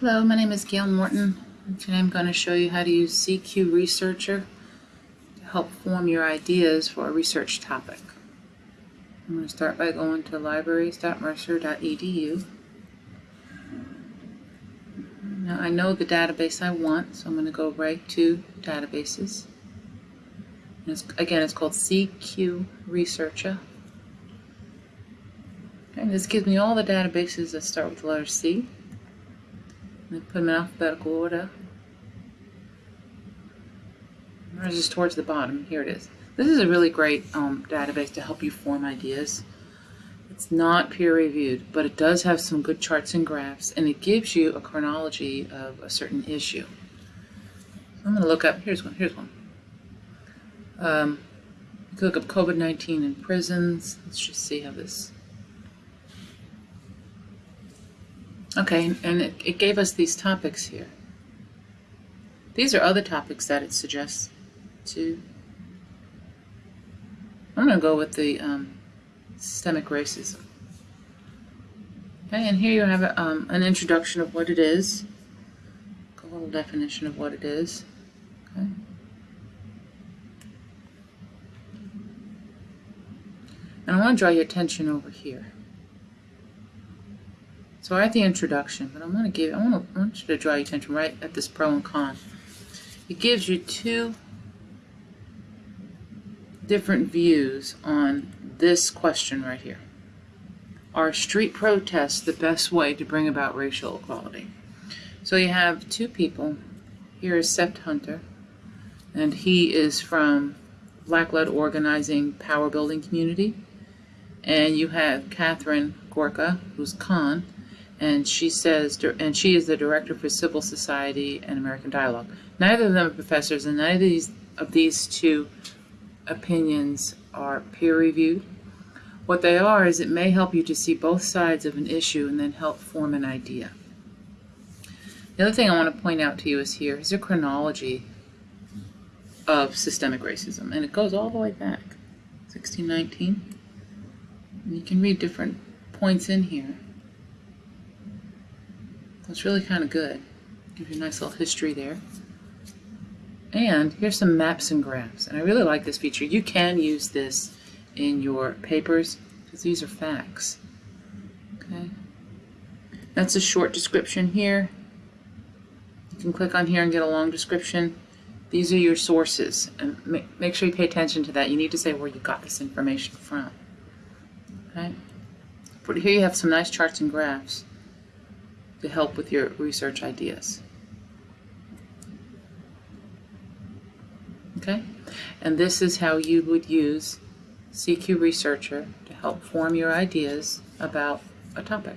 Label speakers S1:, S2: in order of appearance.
S1: Hello, my name is Gail Morton. Today I'm going to show you how to use CQ Researcher to help form your ideas for a research topic. I'm going to start by going to libraries.mercer.edu. Now I know the database I want, so I'm going to go right to Databases. It's, again, it's called CQ Researcher. And this gives me all the databases that start with the letter C. Put them in alphabetical order. Or just towards the bottom. Here it is. This is a really great um, database to help you form ideas. It's not peer reviewed, but it does have some good charts and graphs, and it gives you a chronology of a certain issue. I'm going to look up, here's one, here's one. Um, you can look up COVID-19 in prisons. Let's just see how this Okay, and it, it gave us these topics here. These are other topics that it suggests to. I'm going to go with the um, systemic racism. Okay, and here you have a, um, an introduction of what it is, a little definition of what it is. Okay. And I want to draw your attention over here. So I have the introduction, but I'm going to give, I want, to, I want you to draw your attention right at this pro and con. It gives you two different views on this question right here. Are street protests the best way to bring about racial equality? So you have two people. Here is Sept Hunter, and he is from Black-led organizing power building community. And you have Catherine Gorka, who's Con, and she says, and she is the director for Civil Society and American Dialogue. Neither of them are professors, and neither of these, of these two opinions are peer-reviewed. What they are is it may help you to see both sides of an issue and then help form an idea. The other thing I want to point out to you is here is a chronology of systemic racism, and it goes all the way back, 1619. And you can read different points in here. It's really kind of good. Gives you a nice little history there. And here's some maps and graphs. And I really like this feature. You can use this in your papers because these are facts. Okay. That's a short description here. You can click on here and get a long description. These are your sources. And make, make sure you pay attention to that. You need to say where you got this information from. Okay. But here you have some nice charts and graphs to help with your research ideas. Okay? And this is how you would use CQ Researcher to help form your ideas about a topic.